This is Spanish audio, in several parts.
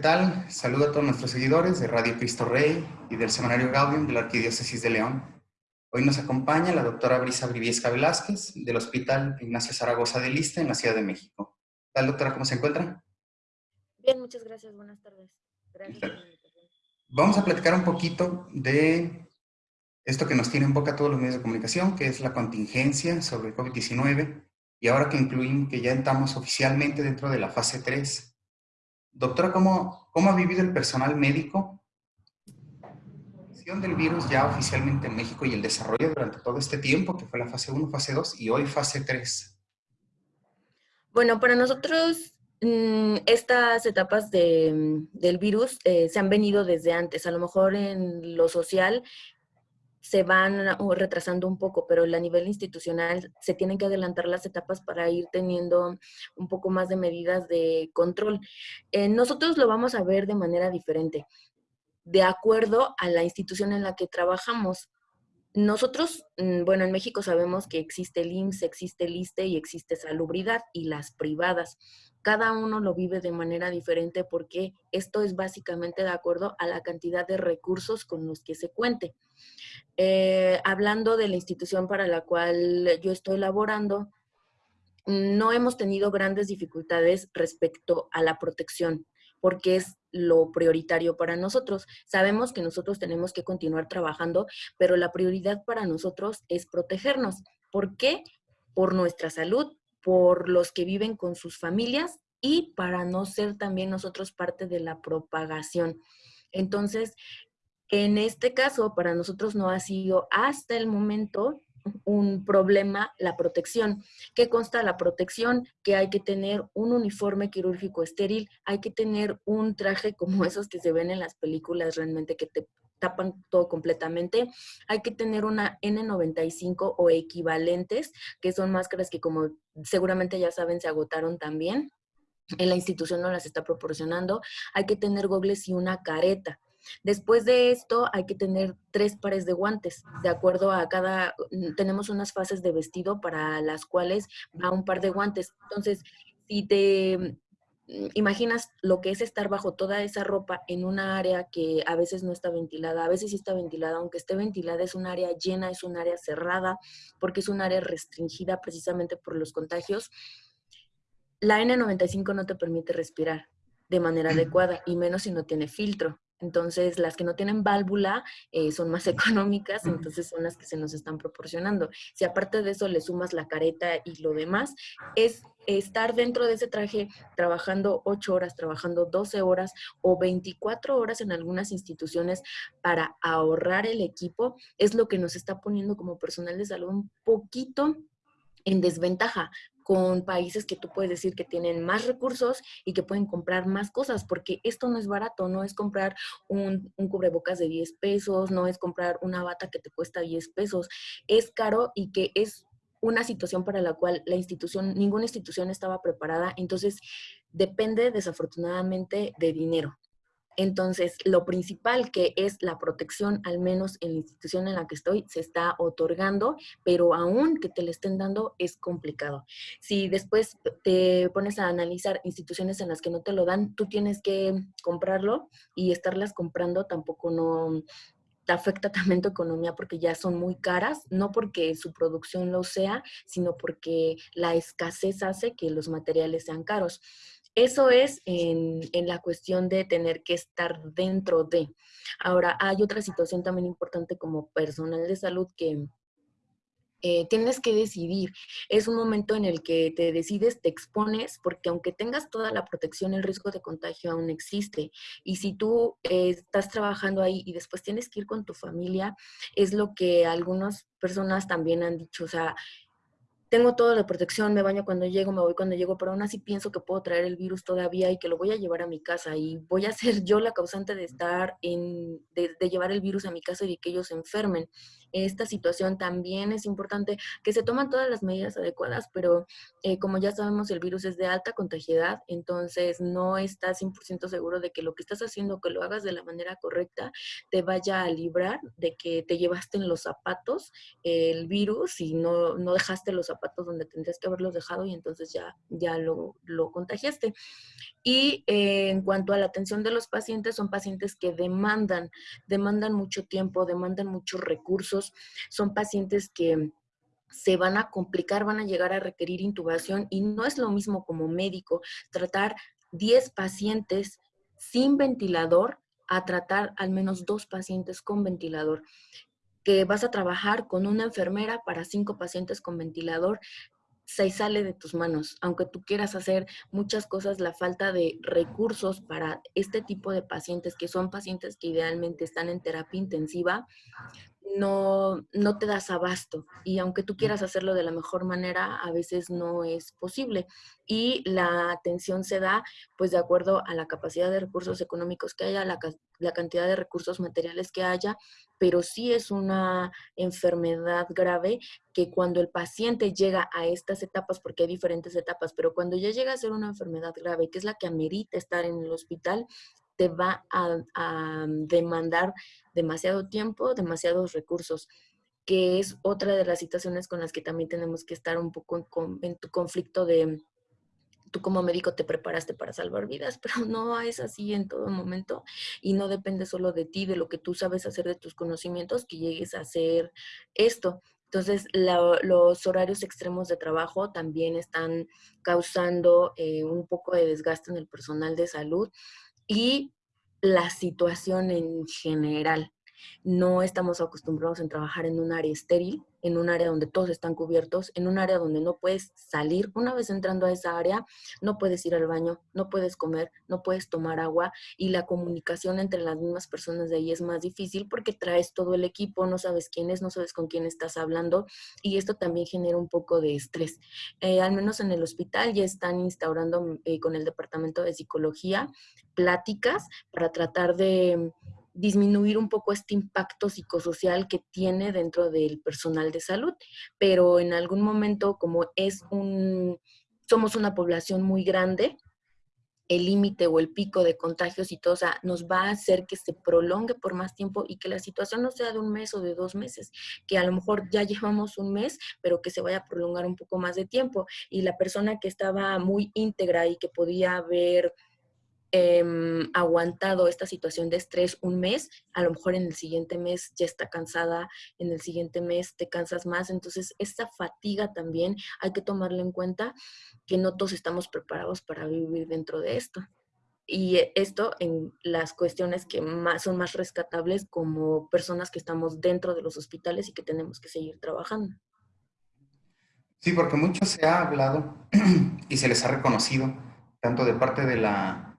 ¿Qué tal? Saludo a todos nuestros seguidores de Radio Cristo Rey y del Semanario Gaudium de la Arquidiócesis de León. Hoy nos acompaña la doctora Brisa Briviesca Velázquez del Hospital Ignacio Zaragoza de Lista en la Ciudad de México. ¿Qué tal, doctora? ¿Cómo se encuentra? Bien, muchas gracias. Buenas tardes. Gracias Vamos a platicar un poquito de esto que nos tiene en boca todos los medios de comunicación, que es la contingencia sobre el COVID-19, y ahora que incluimos que ya estamos oficialmente dentro de la fase 3. Doctora, ¿cómo, cómo ha vivido el personal médico del virus ya oficialmente en México y el desarrollo durante todo este tiempo, que fue la fase 1, fase 2 y hoy fase 3? Bueno, para nosotros mm, estas etapas de, del virus eh, se han venido desde antes. A lo mejor en lo social se van retrasando un poco, pero a nivel institucional se tienen que adelantar las etapas para ir teniendo un poco más de medidas de control. Eh, nosotros lo vamos a ver de manera diferente, de acuerdo a la institución en la que trabajamos. Nosotros, mm, bueno, en México sabemos que existe el IMSS, existe el ISTE y existe salubridad y las privadas. Cada uno lo vive de manera diferente porque esto es básicamente de acuerdo a la cantidad de recursos con los que se cuente. Eh, hablando de la institución para la cual yo estoy laborando, no hemos tenido grandes dificultades respecto a la protección porque es lo prioritario para nosotros. Sabemos que nosotros tenemos que continuar trabajando, pero la prioridad para nosotros es protegernos. ¿Por qué? Por nuestra salud, por los que viven con sus familias y para no ser también nosotros parte de la propagación. Entonces, en este caso, para nosotros no ha sido hasta el momento un problema la protección. ¿Qué consta la protección? Que hay que tener un uniforme quirúrgico estéril, hay que tener un traje como esos que se ven en las películas realmente que te tapan todo completamente. Hay que tener una N95 o equivalentes, que son máscaras que como seguramente ya saben se agotaron también. En la institución no las está proporcionando. Hay que tener gogles y una careta. Después de esto hay que tener tres pares de guantes, de acuerdo a cada, mm, tenemos unas fases de vestido para las cuales va un par de guantes. Entonces, si te imaginas lo que es estar bajo toda esa ropa en una área que a veces no está ventilada, a veces sí está ventilada, aunque esté ventilada es un área llena, es un área cerrada, porque es un área restringida precisamente por los contagios. La N95 no te permite respirar de manera adecuada y menos si no tiene filtro. Entonces, las que no tienen válvula eh, son más económicas, entonces son las que se nos están proporcionando. Si aparte de eso le sumas la careta y lo demás, es estar dentro de ese traje trabajando 8 horas, trabajando 12 horas o 24 horas en algunas instituciones para ahorrar el equipo, es lo que nos está poniendo como personal de salud un poquito en desventaja, con países que tú puedes decir que tienen más recursos y que pueden comprar más cosas, porque esto no es barato, no es comprar un, cubrebocas de 10 pesos, no es comprar una bata que te cuesta 10 pesos, es caro y que es una situación para la cual la institución, ninguna institución estaba preparada, entonces depende desafortunadamente de dinero. Entonces, lo principal que es la protección, al menos en la institución en la que estoy, se está otorgando, pero aún que te le estén dando es complicado. Si después te pones a analizar instituciones en las que no te lo dan, tú tienes que comprarlo y estarlas comprando tampoco no afecta también tu economía porque ya son muy caras, no porque su producción lo sea, sino porque la escasez hace que los materiales sean caros. Eso es en, la cuestión de tener que estar dentro de. Ahora, hay otra situación también importante como personal de salud que eh, tienes que decidir. Es un momento en el que te decides, te expones, porque aunque tengas toda la protección, el riesgo de contagio aún existe. Y si tú eh, estás trabajando ahí y después tienes que ir con tu familia, es lo que algunas personas también han dicho. O sea, tengo toda la protección, me baño cuando llego, me voy cuando llego, pero aún así pienso que puedo traer el virus todavía y que lo voy a llevar a mi casa y voy a ser yo la causante de estar en, de, llevar el virus a mi casa y de que ellos se enfermen. esta situación también es importante que se toman todas las medidas adecuadas, pero eh, como ya sabemos, el virus es de alta contagiedad, entonces no estás 100% seguro de que lo que estás haciendo, que lo hagas de la manera correcta, te vaya a librar de que te llevaste en los zapatos el virus y no, no dejaste los zapatos donde tendrías que haberlos dejado y entonces ya, ya lo, lo contagiaste. Y eh, en cuanto a la atención de los pacientes, son pacientes que demandan, demandan mucho tiempo, demandan muchos recursos, son pacientes que se van a complicar, van a llegar a requerir intubación y no es lo mismo como médico tratar 10 pacientes sin ventilador a tratar al menos dos pacientes con ventilador que vas a trabajar con una enfermera para cinco pacientes con ventilador, se sale de tus manos. Aunque tú quieras hacer muchas cosas, la falta de recursos para este tipo de pacientes, que son pacientes que idealmente están en terapia intensiva, no, no te das abasto. Y aunque tú quieras hacerlo de la mejor manera, a veces no es posible. Y la atención se da pues de acuerdo a la capacidad de recursos económicos que haya, la, la cantidad de recursos materiales que haya, pero sí es una enfermedad grave que cuando el paciente llega a estas etapas, porque hay diferentes etapas, pero cuando ya llega a ser una enfermedad grave, que es la que amerita estar en el hospital, te va a, demandar demasiado tiempo, demasiados recursos, que es otra de las situaciones con las que también tenemos que estar un poco en, tu conflicto de, tú como médico te preparaste para salvar vidas, pero no es así en todo momento y no depende solo de ti, de lo que tú sabes hacer, de tus conocimientos, que llegues a hacer esto. Entonces, los horarios extremos de trabajo también están causando eh, un poco de desgaste en el personal de salud y la situación en general. No estamos acostumbrados en trabajar en un área estéril, en un área donde todos están cubiertos, en un área donde no puedes salir. Una vez entrando a esa área, no puedes ir al baño, no puedes comer, no puedes tomar agua y la comunicación entre las mismas personas de ahí es más difícil porque traes todo el equipo, no sabes quién es, no sabes con quién estás hablando y esto también genera un poco de estrés. Eh, al menos en el hospital ya están instaurando eh, con el departamento de psicología pláticas para tratar de disminuir un poco este impacto psicosocial que tiene dentro del personal de salud, pero en algún momento como es un, somos una población muy grande, el límite o el pico de contagios y todo, o sea, nos va a hacer que se prolongue por más tiempo y que la situación no sea de un mes o de dos meses, que a lo mejor ya llevamos un mes, pero que se vaya a prolongar un poco más de tiempo. Y la persona que estaba muy íntegra y que podía haber Em, aguantado esta situación de estrés un mes, a lo mejor en el siguiente mes ya está cansada, en el siguiente mes te cansas más. Entonces, esta fatiga también hay que tomarlo en cuenta que no todos estamos preparados para vivir dentro de esto. Y esto en las cuestiones que son más rescatables como personas que estamos dentro de los hospitales y que tenemos que seguir trabajando. Sí, porque mucho se ha hablado y se les ha reconocido, tanto de parte de la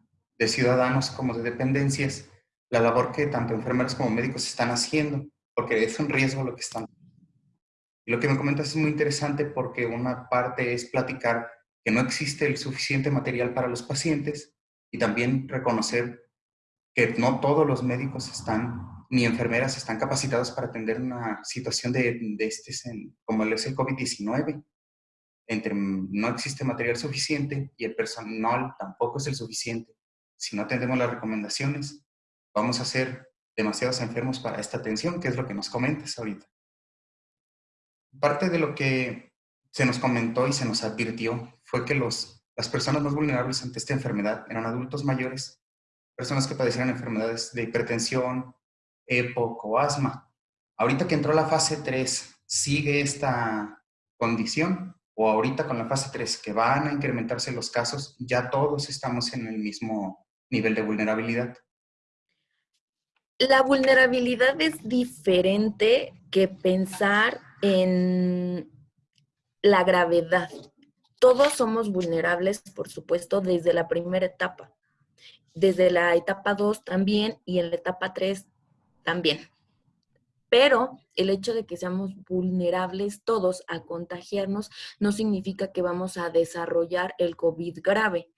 de ciudadanos como de dependencias, la labor que tanto enfermeros como médicos están haciendo, porque es un riesgo lo que están. Y lo que me comentas es muy interesante porque una parte es platicar que no existe el suficiente material para los pacientes y también reconocer que no todos los médicos están, ni enfermeras están capacitados para atender una situación de, de este, como es el COVID-19. Entre no existe material suficiente y el personal tampoco es el suficiente si no atendemos las recomendaciones, vamos a ser demasiados enfermos para esta atención, que es lo que nos comentas ahorita. Parte de lo que se nos comentó y se nos advirtió fue que los, las personas más vulnerables ante esta enfermedad eran adultos mayores, personas que padecieran enfermedades de hipertensión, EPOC o asma. Ahorita que entró la fase 3, ¿sigue esta condición? O ahorita con la fase 3, que van a incrementarse los casos, ya todos estamos en el mismo nivel de vulnerabilidad? La vulnerabilidad es diferente que pensar en la gravedad. Todos somos vulnerables, por supuesto, desde la primera etapa. Desde la etapa 2 también y en la etapa 3 también. Pero el hecho de que seamos vulnerables todos a contagiarnos no significa que vamos a desarrollar el COVID grave.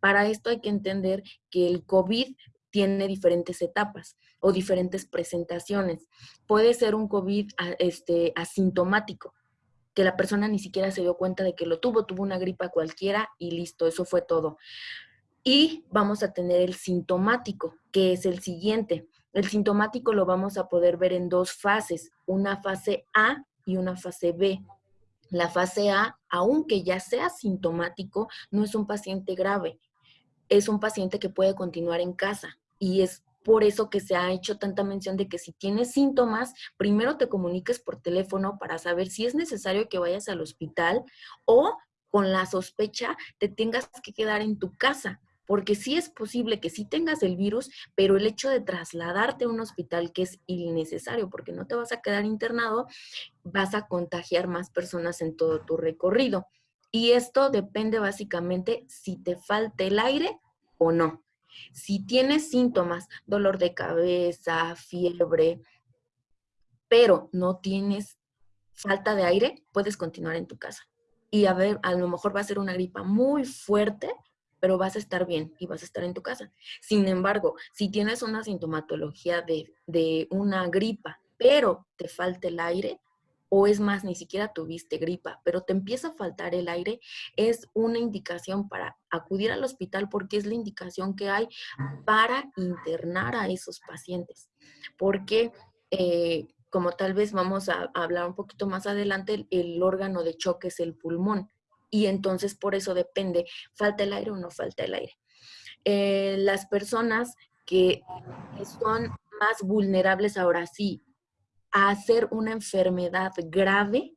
Para esto hay que entender que el COVID tiene diferentes etapas o diferentes presentaciones. Puede ser un COVID este, asintomático, que la persona ni siquiera se dio cuenta de que lo tuvo, tuvo una gripa cualquiera y listo, eso fue todo. Y vamos a tener el sintomático, que es el siguiente. El sintomático lo vamos a poder ver en dos fases, una fase A y una fase B. La fase A, aunque ya sea sintomático, no es un paciente grave, es un paciente que puede continuar en casa y es por eso que se ha hecho tanta mención de que si tienes síntomas, primero te comuniques por teléfono para saber si es necesario que vayas al hospital o con la sospecha te tengas que quedar en tu casa. Porque sí es posible que sí tengas el virus, pero el hecho de trasladarte a un hospital que es innecesario porque no te vas a quedar internado, vas a contagiar más personas en todo tu recorrido. Y esto depende básicamente si te falta el aire o no. Si tienes síntomas, dolor de cabeza, fiebre, pero no tienes falta de aire, puedes continuar en tu casa. Y a ver, a lo mejor va a ser una gripa muy fuerte, pero vas a estar bien y vas a estar en tu casa. Sin embargo, si tienes una sintomatología de, de una gripa, pero te falta el aire, o es más, ni siquiera tuviste gripa, pero te empieza a faltar el aire, es una indicación para acudir al hospital porque es la indicación que hay para internar a esos pacientes. Porque, eh, como tal vez vamos a, hablar un poquito más adelante, el, órgano de choque es el pulmón. Y entonces por eso depende, falta el aire o no falta el aire. Eh, las personas que son más vulnerables ahora sí a hacer una enfermedad grave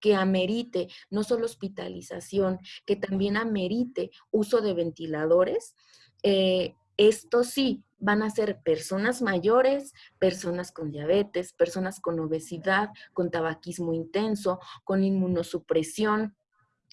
que amerite no solo hospitalización, que también amerite uso de ventiladores. Eh, esto sí, van a ser personas mayores, personas con diabetes, personas con obesidad, con tabaquismo intenso, con inmunosupresión,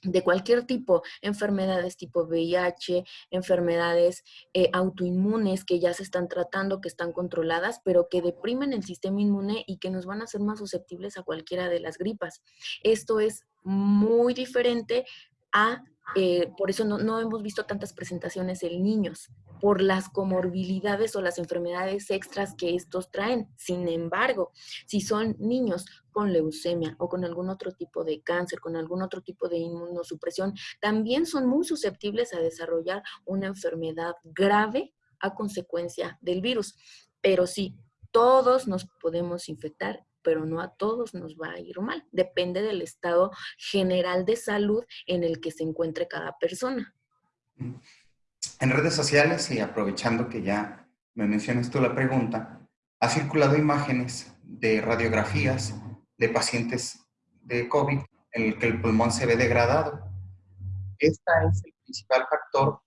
de cualquier tipo, enfermedades tipo VIH, enfermedades eh, autoinmunes que ya se están tratando, que están controladas, pero que deprimen el sistema inmune y que nos van a hacer más susceptibles a cualquiera de las gripas. Esto es muy diferente a eh, por eso no, hemos visto tantas presentaciones en niños, por las comorbilidades o las enfermedades extras que estos traen. Sin embargo, si son niños con leucemia o con algún otro tipo de cáncer, con algún otro tipo de inmunosupresión, también son muy susceptibles a desarrollar una enfermedad grave a consecuencia del virus. Pero sí, todos nos podemos infectar pero no a todos nos va a ir mal. Depende del estado general de salud en el que se encuentre cada persona. En redes sociales, y aprovechando que ya me mencionas tú la pregunta, ha circulado imágenes de radiografías de pacientes de COVID en el que el pulmón se ve degradado. Este es el principal factor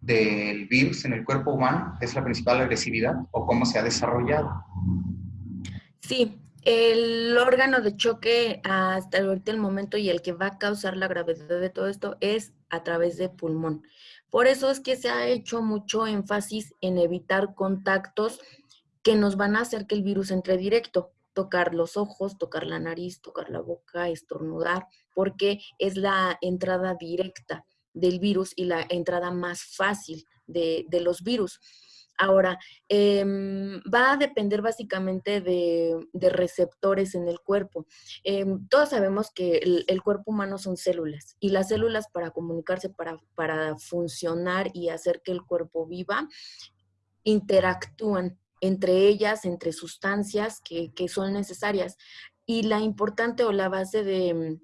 del virus en el cuerpo humano, es la principal agresividad o cómo se ha desarrollado. Sí, el órgano de choque hasta el momento y el que va a causar la gravedad de todo esto es a través de pulmón. Por eso es que se ha hecho mucho énfasis en evitar contactos que nos van a hacer que el virus entre directo. Tocar los ojos, tocar la nariz, tocar la boca, estornudar, porque es la entrada directa del virus y la entrada más fácil de, de los virus. Ahora, em, va a depender básicamente de, receptores en el cuerpo. Em, todos sabemos que el, cuerpo humano son células y las células para comunicarse, para, para funcionar y hacer que el cuerpo viva, interactúan entre ellas, entre sustancias que, que son necesarias. Y la importante o la base de,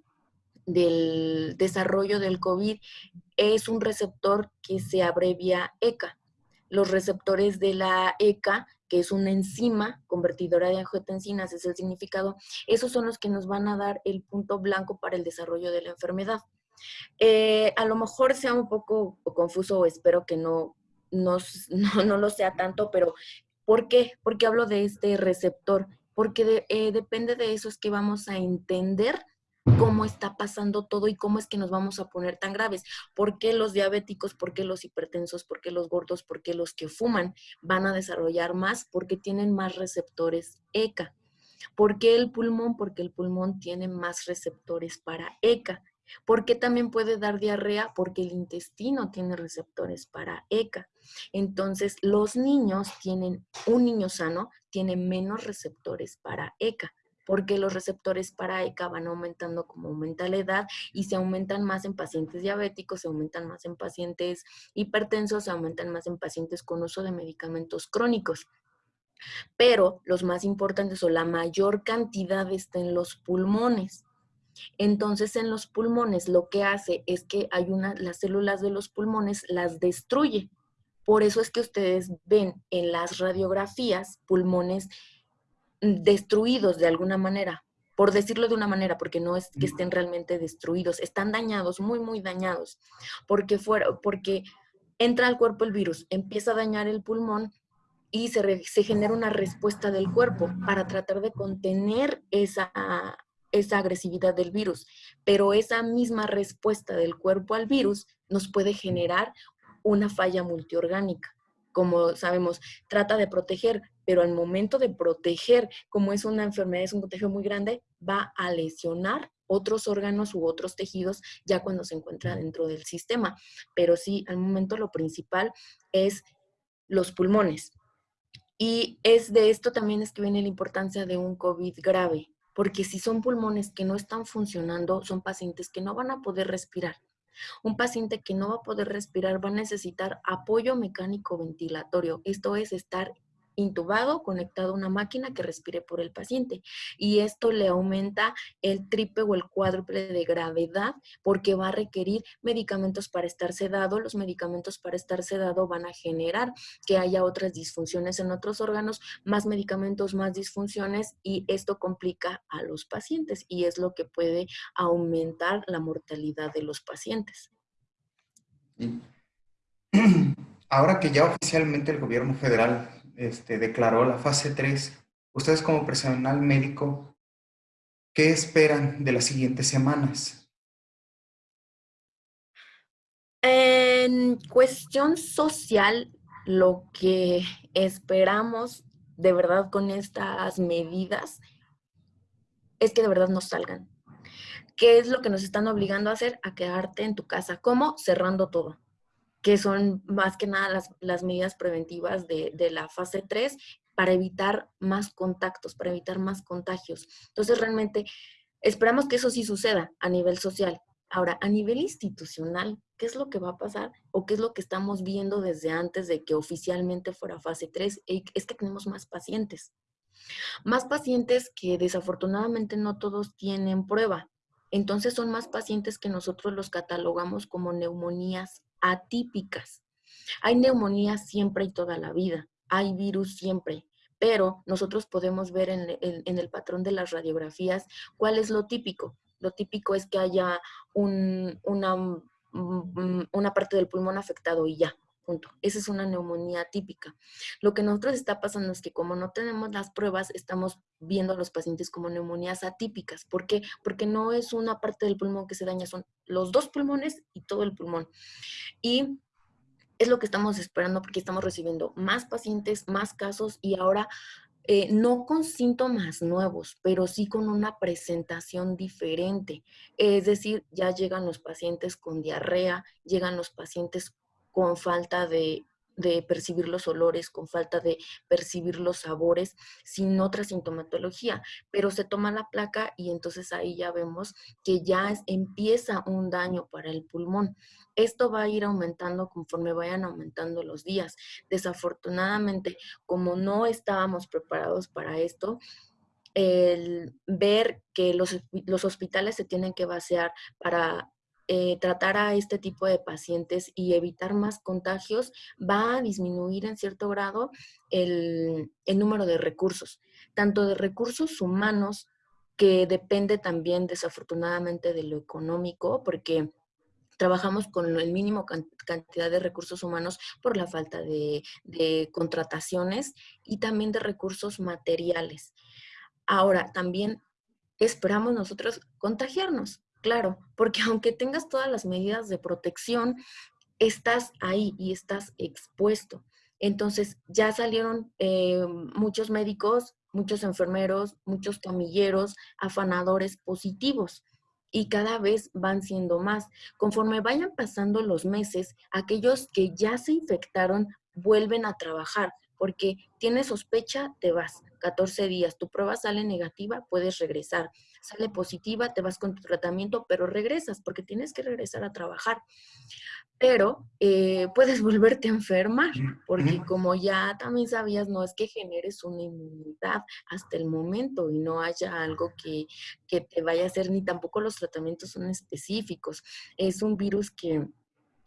del desarrollo del COVID es un receptor que se abrevia ECA los receptores de la ECA, que es una enzima convertidora de angiotensinas, es el significado, esos son los que nos van a dar el punto blanco para el desarrollo de la enfermedad. Eh, a lo mejor sea un poco confuso espero que no, no, no, lo sea tanto, pero ¿por qué? Porque hablo de este receptor, porque eh, depende de eso es que vamos a entender cómo está pasando todo y cómo es que nos vamos a poner tan graves. ¿Por qué los diabéticos, por qué los hipertensos, por qué los gordos, por qué los que fuman van a desarrollar más? Porque tienen más receptores ECA. ¿Por qué el pulmón? Porque el pulmón tiene más receptores para ECA. ¿Por qué también puede dar diarrea? Porque el intestino tiene receptores para ECA. Entonces, los niños tienen, un niño sano tiene menos receptores para ECA porque los receptores para ECA van aumentando como aumenta la edad y se aumentan más en pacientes diabéticos, se aumentan más en pacientes hipertensos, se aumentan más en pacientes con uso de medicamentos crónicos. Pero los más importantes o la mayor cantidad está en los pulmones. Entonces, en los pulmones lo que hace es que hay una, las células de los pulmones las destruye. Por eso es que ustedes ven en las radiografías pulmones destruidos de alguna manera, por decirlo de una manera, porque no es que estén realmente destruidos, están dañados, muy, muy dañados, porque, fuera, porque entra al cuerpo el virus, empieza a dañar el pulmón y se, se genera una respuesta del cuerpo para tratar de contener esa, esa agresividad del virus. Pero esa misma respuesta del cuerpo al virus nos puede generar una falla multiorgánica como sabemos, trata de proteger, pero al momento de proteger, como es una enfermedad, es un contagio muy grande, va a lesionar otros órganos u otros tejidos ya cuando se encuentra dentro del sistema. Pero sí, al momento lo principal es los pulmones. Y es de esto también es que viene la importancia de un COVID grave, porque si son pulmones que no están funcionando, son pacientes que no van a poder respirar. Un paciente que no va a poder respirar va a necesitar apoyo mecánico ventilatorio, esto es estar intubado, conectado a una máquina que respire por el paciente. Y esto le aumenta el triple o el cuádruple de gravedad porque va a requerir medicamentos para estar sedado. Los medicamentos para estar sedado van a generar que haya otras disfunciones en otros órganos, más medicamentos, más disfunciones y esto complica a los pacientes y es lo que puede aumentar la mortalidad de los pacientes. Ahora que ya oficialmente el gobierno federal este, declaró la fase 3, ustedes como personal médico, ¿qué esperan de las siguientes semanas? En cuestión social, lo que esperamos de verdad con estas medidas es que de verdad no salgan. ¿Qué es lo que nos están obligando a hacer? A quedarte en tu casa. ¿Cómo? Cerrando todo que son más que nada las, medidas preventivas de, de, la fase 3 para evitar más contactos, para evitar más contagios. Entonces, realmente esperamos que eso sí suceda a nivel social. Ahora, a nivel institucional, ¿qué es lo que va a pasar? ¿O qué es lo que estamos viendo desde antes de que oficialmente fuera fase 3? Es que tenemos más pacientes. Más pacientes que desafortunadamente no todos tienen prueba. Entonces son más pacientes que nosotros los catalogamos como neumonías atípicas. Hay neumonía siempre y toda la vida, hay virus siempre, pero nosotros podemos ver en, el patrón de las radiografías cuál es lo típico. Lo típico es que haya una, mm, una parte del pulmón afectado y ya, punto. Esa es una neumonía típica. Lo que nosotros está pasando es que como no tenemos las pruebas, estamos viendo a los pacientes como neumonías atípicas. ¿Por qué? Porque no es una parte del pulmón que se daña, son los dos pulmones y todo el pulmón. Y es lo que estamos esperando porque estamos recibiendo más pacientes, más casos y ahora eh, no con síntomas nuevos, pero sí con una presentación diferente. Es decir, ya llegan los pacientes con diarrea, llegan los pacientes con falta de, percibir los olores, con falta de percibir los sabores, sin otra sintomatología. Pero se toma la placa y entonces ahí ya vemos que ya empieza un daño para el pulmón. Esto va a ir aumentando conforme vayan aumentando los días. Desafortunadamente, como no estábamos preparados para esto, el ver que los, los hospitales se tienen que vaciar para eh, tratar a este tipo de pacientes y evitar más contagios, va a disminuir en cierto grado el, número de recursos, tanto de recursos humanos, que depende también desafortunadamente de lo económico, porque trabajamos con el mínimo cantidad de recursos humanos por la falta de, contrataciones y también de recursos materiales. Ahora, también esperamos nosotros contagiarnos. Claro, porque aunque tengas todas las medidas de protección, estás ahí y estás expuesto. Entonces ya salieron eh, muchos médicos, muchos enfermeros, muchos camilleros, afanadores positivos. y cada vez van siendo más. Conforme vayan pasando los meses, aquellos que ya se infectaron vuelven a trabajar, porque tienes sospecha, te vas. 14 días, tu prueba sale negativa, puedes regresar. Sale positiva, te vas con tu tratamiento, pero regresas porque tienes que regresar a trabajar. Pero eh, puedes volverte a enfermar, porque como ya también sabías, no es que generes una inmunidad hasta el momento y no haya algo que, que te vaya a hacer, ni tampoco los tratamientos son específicos. Es un virus que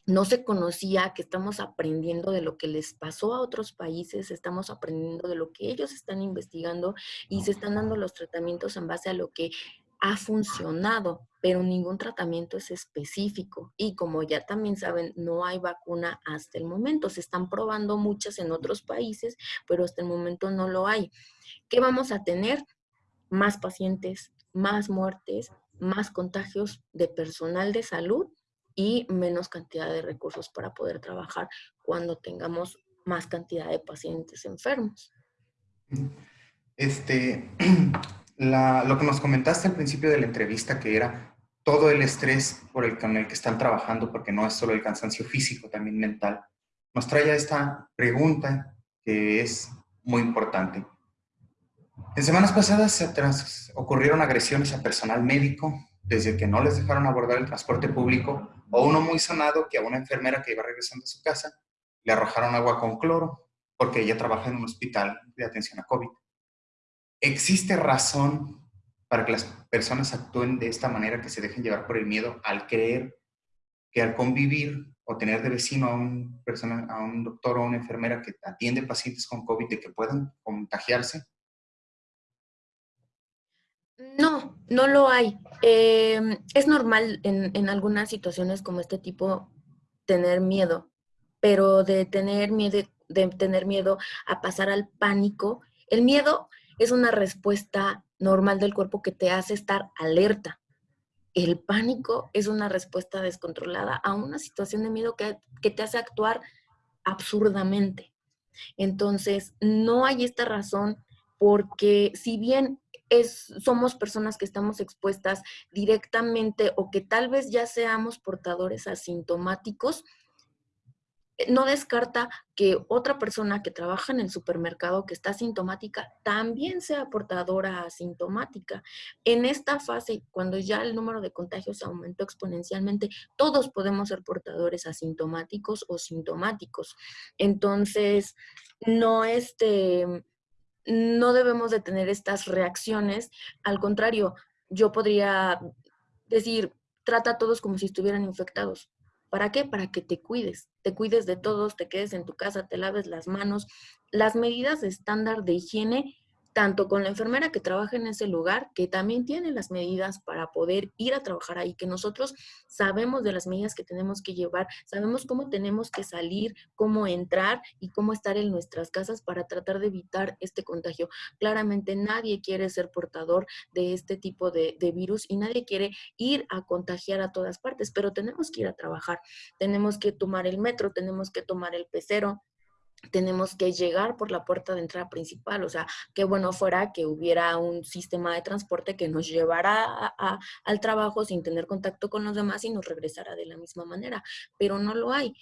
no se conocía, que estamos aprendiendo de lo que les pasó a otros países, estamos aprendiendo de lo que ellos están investigando y se están dando los tratamientos en base a lo que ha funcionado, pero ningún tratamiento es específico. Y como ya también saben, no hay vacuna hasta el momento. Se están probando muchas en otros países, pero hasta el momento no lo hay. ¿Qué vamos a tener? Más pacientes, más muertes, más contagios de personal de salud y menos cantidad de recursos para poder trabajar cuando tengamos más cantidad de pacientes enfermos. Este, lo que nos comentaste al principio de la entrevista, que era todo el estrés por el, con el que están trabajando, porque no es solo el cansancio físico, también mental, nos trae a esta pregunta que es muy importante. En semanas pasadas ocurrieron agresiones a personal médico, desde que no les dejaron abordar el transporte público, o uno muy sonado que a una enfermera que iba regresando a su casa le arrojaron agua con cloro, porque ella trabaja en un hospital de atención a COVID. ¿Existe razón para que las personas actúen de esta manera, que se dejen llevar por el miedo al creer que al convivir o tener de vecino a un, persona, a un doctor o una enfermera que atiende pacientes con COVID, de que puedan contagiarse? No, no lo hay. Em, es normal en, en, algunas situaciones como este tipo tener miedo, pero de tener miedo, de tener miedo a pasar al pánico, el miedo es una respuesta normal del cuerpo que te hace estar alerta. El pánico es una respuesta descontrolada a una situación de miedo que, que te hace actuar absurdamente. Entonces, no hay esta razón porque si bien es, somos personas que estamos expuestas directamente o que tal vez ya seamos portadores asintomáticos, eh, no descarta que otra persona que trabaja en el supermercado que está asintomática también sea portadora asintomática. En esta fase, cuando ya el número de contagios aumentó exponencialmente, todos podemos ser portadores asintomáticos o sintomáticos. Entonces, no este no debemos de tener estas reacciones. Al contrario, yo podría decir, trata a todos como si estuvieran infectados. ¿Para qué? Para que te cuides, te cuides de todos, te quedes en tu casa, te laves las manos. Las medidas estándar de higiene tanto con la enfermera que trabaja en ese lugar, que también tiene las medidas para poder ir a trabajar ahí, que nosotros sabemos de las medidas que tenemos que llevar, sabemos cómo tenemos que salir, cómo entrar y cómo estar en nuestras casas para tratar de evitar este contagio. Claramente nadie quiere ser portador de este tipo de, virus y nadie quiere ir a contagiar a todas partes, pero tenemos que ir a trabajar, tenemos que tomar el metro, tenemos que tomar el pecero, tenemos que llegar por la puerta de entrada principal. O sea, qué bueno fuera que hubiera un sistema de transporte que nos llevara al trabajo sin tener contacto con los demás y nos regresara de la misma manera, pero no lo hay.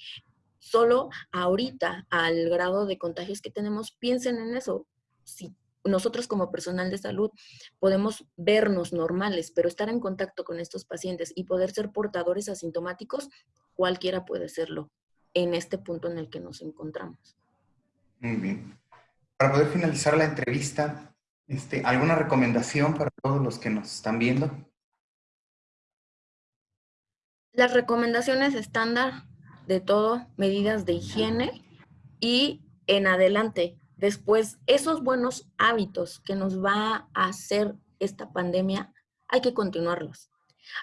Solo ahorita, al grado de contagios que tenemos, piensen en eso. Si nosotros como personal de salud podemos vernos normales, pero estar en contacto con estos pacientes y poder ser portadores asintomáticos, cualquiera puede serlo en este punto en el que nos encontramos. Muy bien. Para poder finalizar la entrevista, este, ¿alguna recomendación para todos los que nos están viendo? Las recomendaciones estándar de todo, medidas de higiene y en adelante, después, esos buenos hábitos que nos va a hacer esta pandemia, hay que continuarlos.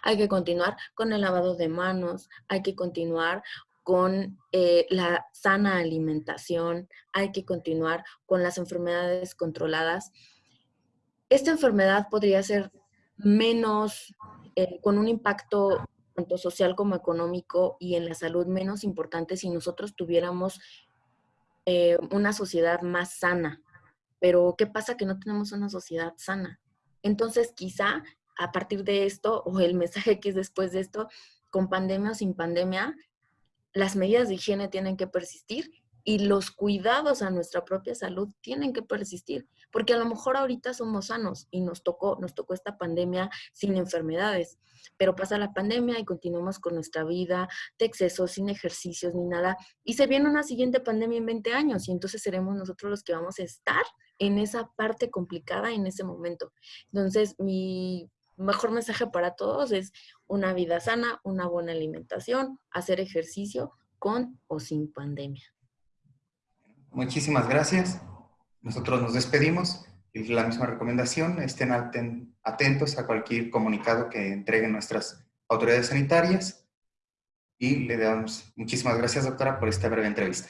Hay que continuar con el lavado de manos, hay que continuar con eh, la sana alimentación, hay que continuar con las enfermedades controladas. Esta enfermedad podría ser menos, eh, con un impacto tanto social como económico y en la salud menos importante si nosotros tuviéramos eh, una sociedad más sana. Pero ¿qué pasa que no tenemos una sociedad sana? Entonces quizá a partir de esto, o el mensaje que es después de esto, con pandemia o sin pandemia, las medidas de higiene tienen que persistir y los cuidados a nuestra propia salud tienen que persistir, porque a lo mejor ahorita somos sanos y nos tocó, nos tocó esta pandemia sin enfermedades, pero pasa la pandemia y continuamos con nuestra vida de exceso, sin ejercicios ni nada, y se viene una siguiente pandemia en 20 años y entonces seremos nosotros los que vamos a estar en esa parte complicada en ese momento. Entonces, mi mejor mensaje para todos es una vida sana, una buena alimentación, hacer ejercicio con o sin pandemia. Muchísimas gracias. Nosotros nos despedimos y la misma recomendación, estén atentos a cualquier comunicado que entreguen nuestras autoridades sanitarias y le damos muchísimas gracias, doctora, por esta breve entrevista.